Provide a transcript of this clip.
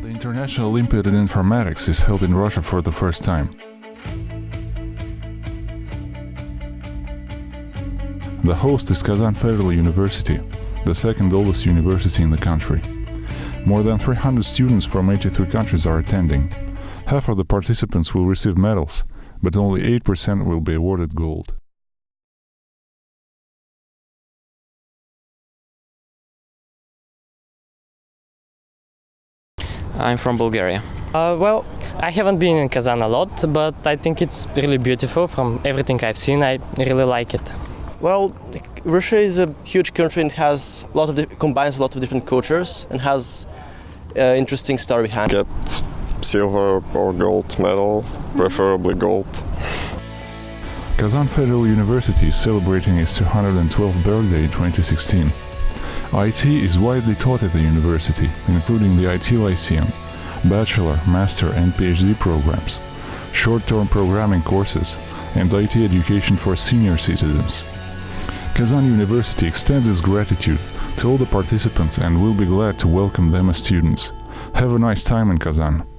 National Olympiad in Informatics is held in Russia for the first time. The host is Kazan Federal University, the second oldest university in the country. More than 300 students from 83 countries are attending. Half of the participants will receive medals, but only 8% will be awarded gold. I'm from Bulgaria. Uh, well, I haven't been in Kazan a lot, but I think it's really beautiful. From everything I've seen, I really like it. Well, Russia is a huge country and has a lot of di- combines a lot of different cultures and has uh, interesting story behind. Get silver or gold medal, preferably gold. Kazan Federal University is celebrating its 212th birthday in 2016. IT is widely taught at the university, including the IT Lyceum, bachelor, master, and PhD programs, short term programming courses, and IT education for senior citizens. Kazan University extends its gratitude to all the participants and will be glad to welcome them as students. Have a nice time in Kazan.